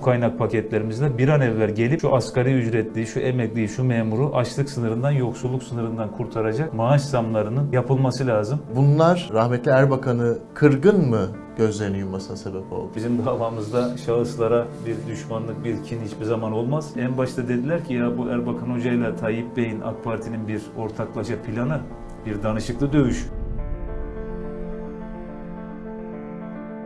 bu kaynak paketlerimizle bir an evvel gelip şu asgari ücretli, şu emekliyi, şu memuru açlık sınırından, yoksulluk sınırından kurtaracak maaş zamlarının yapılması lazım. Bunlar rahmetli Erbakan'ı kırgın mı gözlerini yummasına sebep oldu? Bizim davamızda şahıslara bir düşmanlık, bir kin hiçbir zaman olmaz. En başta dediler ki ya bu Erbakan Hoca ile Tayyip Bey'in AK Parti'nin bir ortaklaşa planı, bir danışıklı dövüş.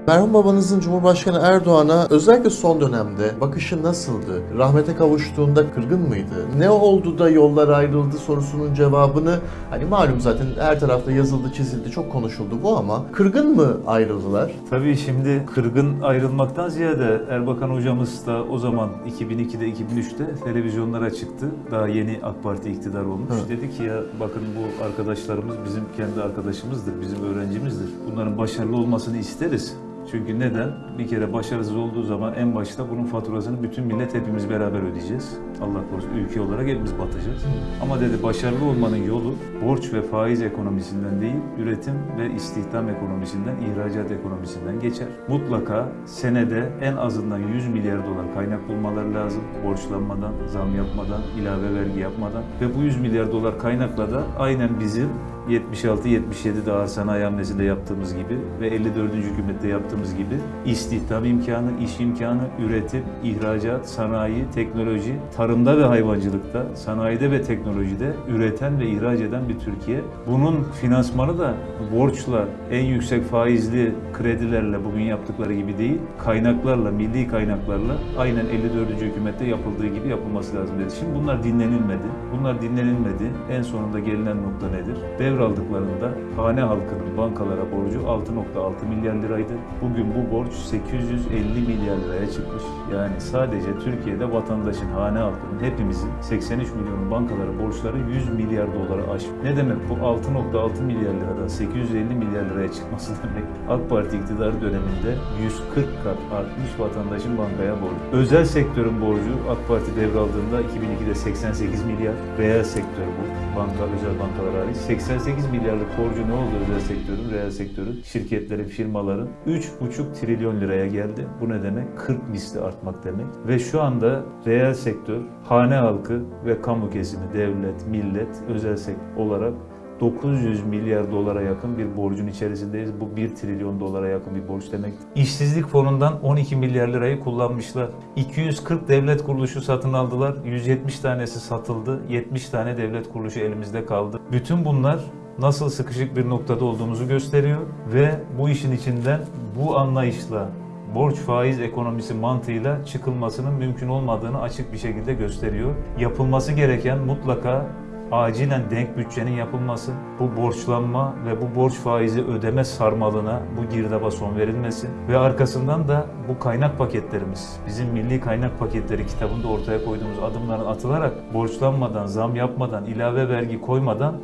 Merhum babanızın Cumhurbaşkanı Erdoğan'a özellikle son dönemde bakışı nasıldı? Rahmete kavuştuğunda kırgın mıydı? Ne oldu da yollar ayrıldı sorusunun cevabını hani malum zaten her tarafta yazıldı çizildi çok konuşuldu bu ama kırgın mı ayrıldılar? Tabii şimdi kırgın ayrılmaktan ziyade Erbakan hocamız da o zaman 2002'de 2003'te televizyonlara çıktı. Daha yeni AK Parti iktidar olmuş. Evet. Dedi ki ya bakın bu arkadaşlarımız bizim kendi arkadaşımızdır, bizim öğrencimizdir. Bunların başarılı olmasını isteriz. Çünkü neden? Bir kere başarısız olduğu zaman en başta bunun faturasını bütün millet hepimiz beraber ödeyeceğiz. Allah korusun ülke olarak hepimiz batacağız. Ama dedi başarılı olmanın yolu borç ve faiz ekonomisinden değil, üretim ve istihdam ekonomisinden, ihracat ekonomisinden geçer. Mutlaka senede en azından 100 milyar dolar kaynak bulmaları lazım. Borçlanmadan, zam yapmadan, ilave vergi yapmadan. Ve bu 100 milyar dolar kaynakla da aynen bizim 76-77 daha sanayi hamlesinde yaptığımız gibi ve 54. hükümette yaptığımız gibi istihdam imkanı, iş imkanı, üretim, ihracat, sanayi, teknoloji, tarımda ve hayvancılıkta, sanayide ve teknolojide üreten ve ihraç eden bir Türkiye. Bunun finansmanı da borçla, en yüksek faizli kredilerle bugün yaptıkları gibi değil, kaynaklarla, milli kaynaklarla aynen 54. hükümette yapıldığı gibi yapılması lazım dedi. Şimdi bunlar dinlenilmedi. Bunlar dinlenilmedi. En sonunda gelinen nokta nedir? Devraldıklarında hane halkının bankalara borcu 6.6 milyar liraydı. Bugün bu borç 850 milyar liraya çıkmış. Yani sadece Türkiye'de vatandaşın, hane halkının, hepimizin 83 milyonun bankalara borçları 100 milyar dolara aşmış. Ne demek bu 6.6 milyar liradan 850 milyar liraya çıkması demek? AK Parti iktidar döneminde 140 kat artmış vatandaşın bankaya borcu. Özel sektörün borcu AK Parti devraldığında 2002'de 88 milyar. Reel sektör bu. Banka, özel bankalar hariç. 88 milyarlık borcu ne oldu özel sektörün, reel sektörün, şirketlerin, firmaların? 3,5 trilyon liraya geldi. Bu ne demek? 40 misli artmak demek. Ve şu anda reel sektör, hane halkı ve kamu kesimi, devlet, millet, özel sektör olarak 900 milyar dolara yakın bir borcun içerisindeyiz. Bu 1 trilyon dolara yakın bir borç demek. İşsizlik fonundan 12 milyar lirayı kullanmışlar. 240 devlet kuruluşu satın aldılar. 170 tanesi satıldı. 70 tane devlet kuruluşu elimizde kaldı. Bütün bunlar nasıl sıkışık bir noktada olduğumuzu gösteriyor ve bu işin içinden bu anlayışla borç faiz ekonomisi mantığıyla çıkılmasının mümkün olmadığını açık bir şekilde gösteriyor. Yapılması gereken mutlaka acilen denk bütçenin yapılması, bu borçlanma ve bu borç faizi ödeme sarmalına, bu girdaba son verilmesi ve arkasından da bu kaynak paketlerimiz, bizim milli kaynak paketleri kitabında ortaya koyduğumuz adımların atılarak borçlanmadan, zam yapmadan, ilave vergi koymadan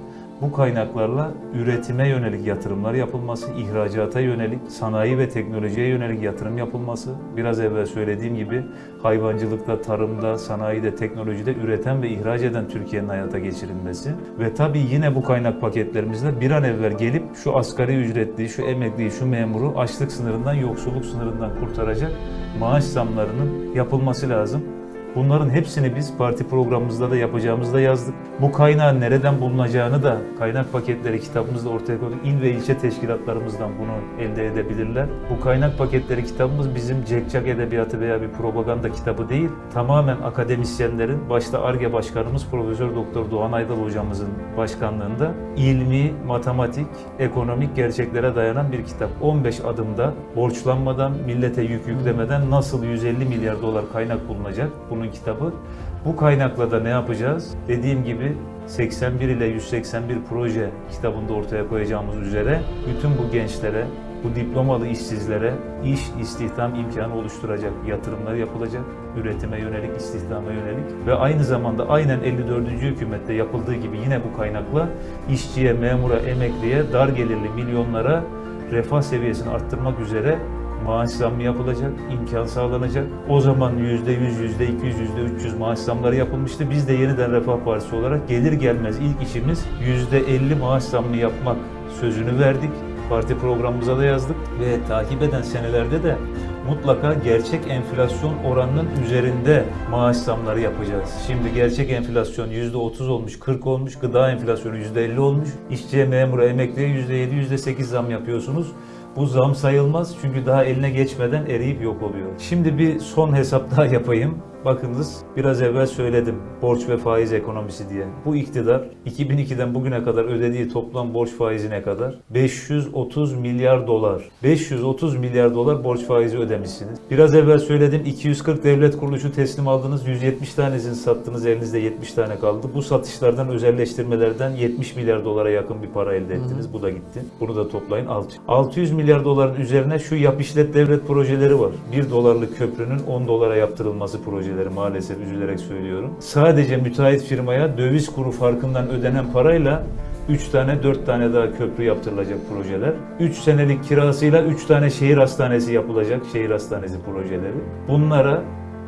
bu kaynaklarla üretime yönelik yatırımlar yapılması, ihracata yönelik, sanayi ve teknolojiye yönelik yatırım yapılması, biraz evvel söylediğim gibi hayvancılıkta, tarımda, sanayide, teknolojide üreten ve ihraç eden Türkiye'nin hayata geçirilmesi ve tabii yine bu kaynak paketlerimizle bir an evvel gelip şu asgari ücretli, şu emekliyi, şu memuru açlık sınırından, yoksulluk sınırından kurtaracak maaş zamlarının yapılması lazım. Bunların hepsini biz parti programımızda da yapacağımızda yazdık. Bu kaynağın nereden bulunacağını da kaynak paketleri kitabımızda ortaya koyduk. İl ve ilçe teşkilatlarımızdan bunu elde edebilirler. Bu kaynak paketleri kitabımız bizim cekcak edebiyatı veya bir propaganda kitabı değil. Tamamen akademisyenlerin, başta ARGE başkanımız Profesör Doktor Doğan Aydal hocamızın başkanlığında ilmi, matematik, ekonomik gerçeklere dayanan bir kitap. 15 adımda borçlanmadan, millete yük yüklemeden nasıl 150 milyar dolar kaynak bulunacak? Bunun kitabı. Bu kaynakla da ne yapacağız? Dediğim gibi 81 ile 181 proje kitabında ortaya koyacağımız üzere bütün bu gençlere, bu diplomalı işsizlere iş, istihdam imkanı oluşturacak yatırımlar yapılacak. Üretime yönelik, istihdama yönelik ve aynı zamanda aynen 54. hükümette yapıldığı gibi yine bu kaynakla işçiye, memura, emekliye, dar gelirli milyonlara refah seviyesini arttırmak üzere maaş zammı yapılacak, imkan sağlanacak. O zaman %100, %200, %300 maaş zamları yapılmıştı. Biz de yeniden Refah Partisi olarak gelir gelmez ilk işimiz %50 maaş zammı yapmak sözünü verdik. Parti programımıza da yazdık ve takip eden senelerde de mutlaka gerçek enflasyon oranının üzerinde maaş zamları yapacağız. Şimdi gerçek enflasyon %30 olmuş, 40 olmuş, gıda enflasyonu %50 olmuş. İşçiye, memura, emekliye %7, %8 zam yapıyorsunuz. Bu zam sayılmaz çünkü daha eline geçmeden eriyip yok oluyor. Şimdi bir son hesap daha yapayım. Bakınız biraz evvel söyledim borç ve faiz ekonomisi diye. Bu iktidar 2002'den bugüne kadar ödediği toplam borç faizi ne kadar? 530 milyar dolar. 530 milyar dolar borç faizi ödemişsiniz. Biraz evvel söyledim 240 devlet kuruluşu teslim aldınız. 170 tanesini sattınız elinizde 70 tane kaldı. Bu satışlardan özelleştirmelerden 70 milyar dolara yakın bir para elde ettiniz. Bu da gitti. Bunu da toplayın 600. 600 milyar doların üzerine şu yap işlet devlet projeleri var. 1 dolarlık köprünün 10 dolara yaptırılması projeleri maalesef üzülerek söylüyorum. Sadece müteahhit firmaya döviz kuru farkından ödenen parayla 3 tane 4 tane daha köprü yaptırılacak projeler. 3 senelik kirasıyla 3 tane şehir hastanesi yapılacak şehir hastanesi projeleri. Bunlara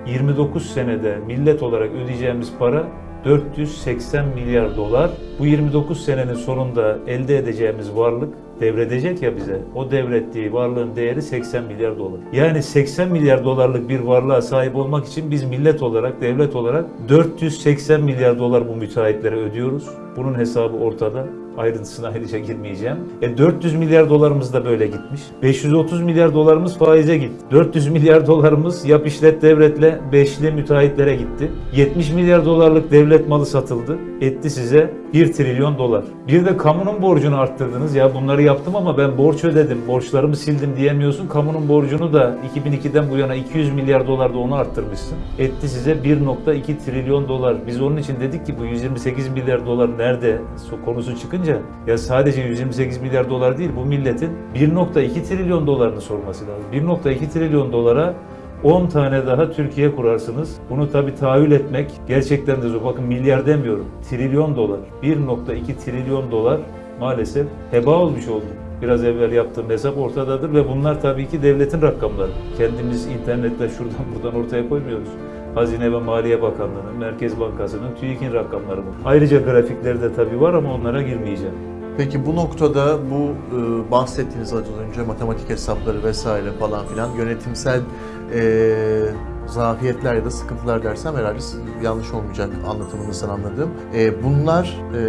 29 senede millet olarak ödeyeceğimiz para 480 milyar dolar. Bu 29 senenin sonunda elde edeceğimiz varlık devredecek ya bize. O devrettiği varlığın değeri 80 milyar dolar. Yani 80 milyar dolarlık bir varlığa sahip olmak için biz millet olarak, devlet olarak 480 milyar dolar bu müteahhitlere ödüyoruz. Bunun hesabı ortada. Ayrıntısına ayrıca girmeyeceğim. E 400 milyar dolarımız da böyle gitmiş. 530 milyar dolarımız faize gitti. 400 milyar dolarımız yap işlet devletle beşli müteahhitlere gitti. 70 milyar dolarlık devlet malı satıldı. Etti size 1 trilyon dolar. Bir de kamunun borcunu arttırdınız. Ya bunları yaptım ama ben borç ödedim, borçlarımı sildim diyemiyorsun. Kamunun borcunu da 2002'den bu yana 200 milyar dolar da onu arttırmışsın. Etti size 1.2 trilyon dolar. Biz onun için dedik ki bu 128 milyar dolar nerede konusu çıkınca ya sadece 128 milyar dolar değil bu milletin 1.2 trilyon dolarını sorması lazım. 1.2 trilyon dolara 10 tane daha Türkiye kurarsınız. Bunu tabii tahayyül etmek gerçekten de zor. Bakın milyar demiyorum. Trilyon dolar. 1.2 trilyon dolar maalesef heba olmuş oldu. Biraz evvel yaptığım hesap ortadadır ve bunlar tabii ki devletin rakamları. Kendimiz internette şuradan buradan ortaya koymuyoruz. Hazine ve Maliye Bakanlığı'nın, Merkez Bankası'nın, TÜİK'in rakamları bu. Ayrıca grafikleri de tabii var ama onlara girmeyeceğim. Peki bu noktada bu e, bahsettiğiniz az önce matematik hesapları vesaire falan filan yönetimsel e, zafiyetler ya da sıkıntılar dersem herhalde yanlış olmayacak anlatımınızdan anladığım. E, bunlar e,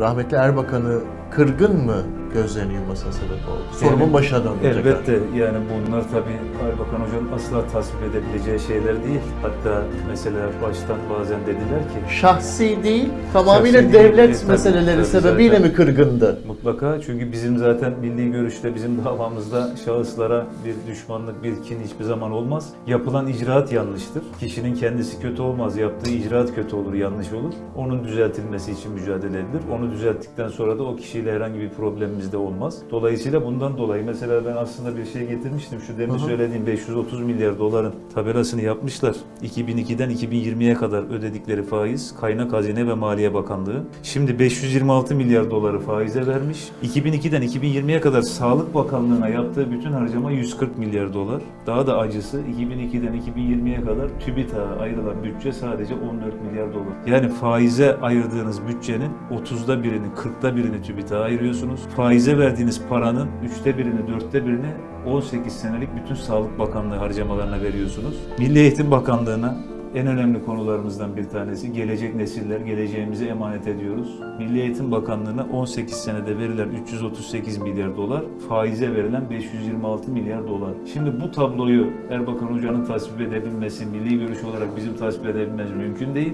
rahmetli Erbakan'ı kırgın mı gözlerini yummasına sebep oldu? Sorumun Yani, başına tekrar. Elbette yani bunlar tabii Erbakan Hoca'nın asla tasvip edebileceği şeyler değil. Hatta mesela baştan bazen dediler ki Şahsi değil, tamamıyla Şahsi değil, devlet tabii, meseleleri tabii sebebiyle zaten. mi kırgındı? Mutlaka çünkü bizim zaten milli görüşte bizim davamızda şahıslara bir düşmanlık, bir kin hiçbir zaman olmaz. Yapılan icraat yanlıştır. Kişinin kendisi kötü olmaz, yaptığı icraat kötü olur, yanlış olur. Onun düzeltilmesi için mücadele edilir. Onu düzelttikten sonra da o kişiyle herhangi bir problemimiz de olmaz. Dolayısıyla bundan dolayı mesela ben aslında bir şey getirmiştim. Şu demin hı. söylediğim 530 milyar doların tabelasını yapmışlar. 2002'den 2020'ye kadar ödedikleri faiz kaynak Hazine ve Maliye Bakanlığı. Şimdi 526 milyar doları faize vermiş. 2002'den 2020'ye kadar Sağlık Bakanlığı'na yaptığı bütün harcama 140 milyar dolar. Daha da acısı 2002'den 2020'ye kadar TÜBİTAK'a ayrılan bütçe sadece 14 milyar dolar. Yani faize ayırdığınız bütçenin 30'da birini, 40'da birini TÜBİTAK'a ayırıyorsunuz. Faize verdiğiniz paranın 3'te birini, 4'te birini 18 senelik bütün Sağlık Bakanlığı harcamalarına veriyorsunuz. Milli Eğitim Bakanlığı'na en önemli konularımızdan bir tanesi gelecek nesiller, geleceğimize emanet ediyoruz. Milli Eğitim Bakanlığı'na 18 senede verilen 338 milyar dolar, faize verilen 526 milyar dolar. Şimdi bu tabloyu Erbakan Hoca'nın tasvip edebilmesi, milli görüş olarak bizim tasvip edebilmemiz mümkün değil.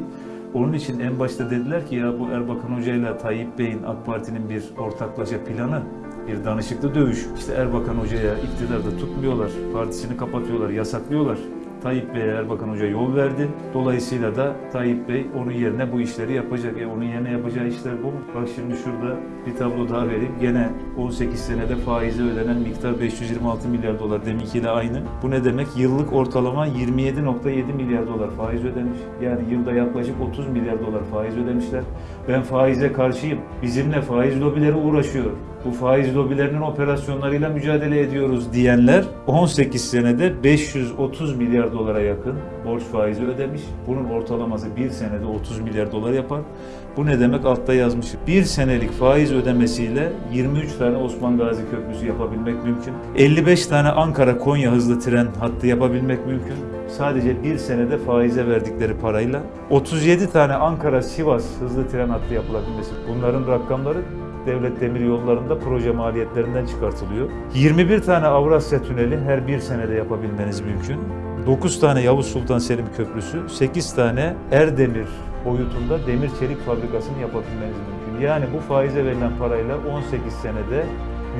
Onun için en başta dediler ki ya bu Erbakan Hoca ile Tayyip Bey'in AK Parti'nin bir ortaklaşa planı bir danışıklı dövüş. İşte Erbakan Hoca'ya iktidarda tutmuyorlar, partisini kapatıyorlar, yasaklıyorlar. Tayyip Bey'e Erbakan Hoca yol verdi. Dolayısıyla da Tayyip Bey onun yerine bu işleri yapacak. E onun yerine yapacağı işler bu? Bak şimdi şurada bir tablo daha vereyim. Gene 18 senede faize ödenen miktar 526 milyar dolar deminkiyle aynı. Bu ne demek? Yıllık ortalama 27.7 milyar dolar faiz ödemiş. Yani yılda yaklaşık 30 milyar dolar faiz ödemişler. Ben faize karşıyım. Bizimle faiz lobileri uğraşıyor. Bu faiz lobilerinin operasyonlarıyla mücadele ediyoruz diyenler 18 senede 530 milyar dolara yakın borç faizi ödemiş. Bunun ortalaması bir senede 30 milyar dolar yapar. Bu ne demek? Altta yazmış. Bir senelik faiz ödemesiyle 23 tane Osman Gazi Köprüsü yapabilmek mümkün. 55 tane Ankara-Konya hızlı tren hattı yapabilmek mümkün. Sadece bir senede faize verdikleri parayla 37 tane Ankara-Sivas hızlı tren hattı yapılabilmesi. Bunların rakamları devlet demir yollarında proje maliyetlerinden çıkartılıyor. 21 tane Avrasya Tüneli her bir senede yapabilmeniz mümkün. 9 tane Yavuz Sultan Selim Köprüsü, 8 tane Erdemir boyutunda demir çelik fabrikasını yapabilmeniz mümkün. Yani bu faize verilen parayla 18 senede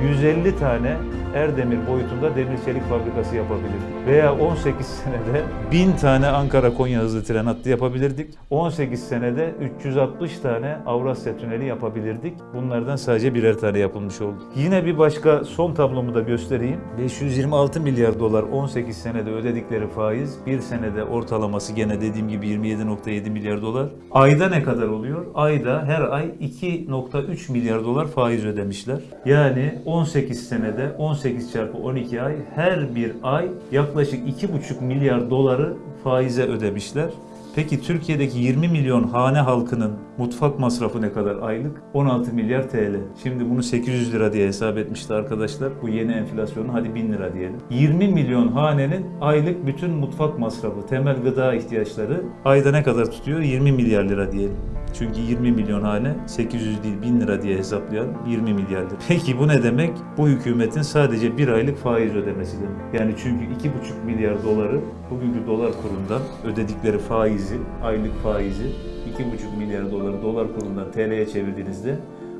150 tane Erdemir boyutunda demir çelik fabrikası yapabilirdik. Veya 18 senede 1000 tane Ankara-Konya hızlı tren hattı yapabilirdik. 18 senede 360 tane Avrasya Tüneli yapabilirdik. Bunlardan sadece birer tane yapılmış oldu. Yine bir başka son tablomu da göstereyim. 526 milyar dolar 18 senede ödedikleri faiz, bir senede ortalaması gene dediğim gibi 27.7 milyar dolar. Ayda ne kadar oluyor? Ayda her ay 2.3 milyar dolar faiz ödemişler. Yani 18 senede 18 çarpı 12 ay her bir ay yaklaşık 2,5 milyar doları faize ödemişler. Peki Türkiye'deki 20 milyon hane halkının mutfak masrafı ne kadar aylık? 16 milyar TL. Şimdi bunu 800 lira diye hesap etmişti arkadaşlar. Bu yeni enflasyonun hadi 1000 lira diyelim. 20 milyon hanenin aylık bütün mutfak masrafı, temel gıda ihtiyaçları ayda ne kadar tutuyor? 20 milyar lira diyelim. Çünkü 20 milyon hane 800 değil 1000 lira diye hesaplayalım 20 milyar lira. Peki bu ne demek? Bu hükümetin sadece bir aylık faiz ödemesi demek. Yani çünkü 2,5 milyar doları bugünkü dolar kurundan ödedikleri faizi, aylık faizi 2,5 milyar doları dolar kurundan TL'ye çevirdiğinizde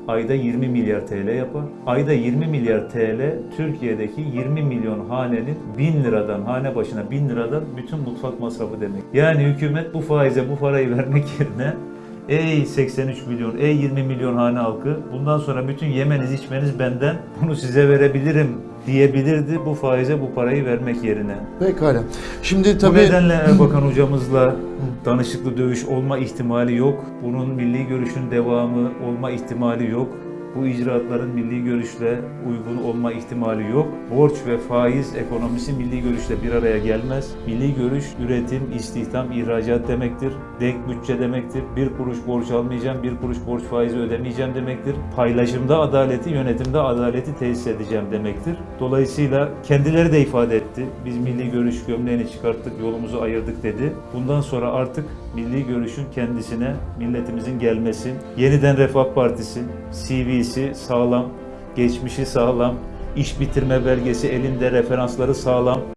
ayda 20 milyar TL yapar. Ayda 20 milyar TL Türkiye'deki 20 milyon hanenin 1000 liradan, hane başına 1000 liradan bütün mutfak masrafı demek. Yani hükümet bu faize bu parayı vermek yerine Ey 83 milyon, ey 20 milyon hane halkı, bundan sonra bütün yemeniz içmeniz benden, bunu size verebilirim diyebilirdi bu faize bu parayı vermek yerine. Pekala. Şimdi Bu tabii nedenle Erbakan hocamızla danışıklı dövüş olma ihtimali yok. Bunun milli görüşün devamı olma ihtimali yok. Bu icraatların milli görüşle uygun olma ihtimali yok. Borç ve faiz ekonomisi milli görüşle bir araya gelmez. Milli görüş üretim, istihdam, ihracat demektir. Denk bütçe demektir. Bir kuruş borç almayacağım, bir kuruş borç faizi ödemeyeceğim demektir. Paylaşımda adaleti, yönetimde adaleti tesis edeceğim demektir. Dolayısıyla kendileri de ifade etti. Biz milli görüş gömleğini çıkarttık, yolumuzu ayırdık dedi. Bundan sonra artık milli görüşün kendisine, milletimizin gelmesi, yeniden Refah Partisi, CV'si sağlam, geçmişi sağlam, iş bitirme belgesi elinde referansları sağlam,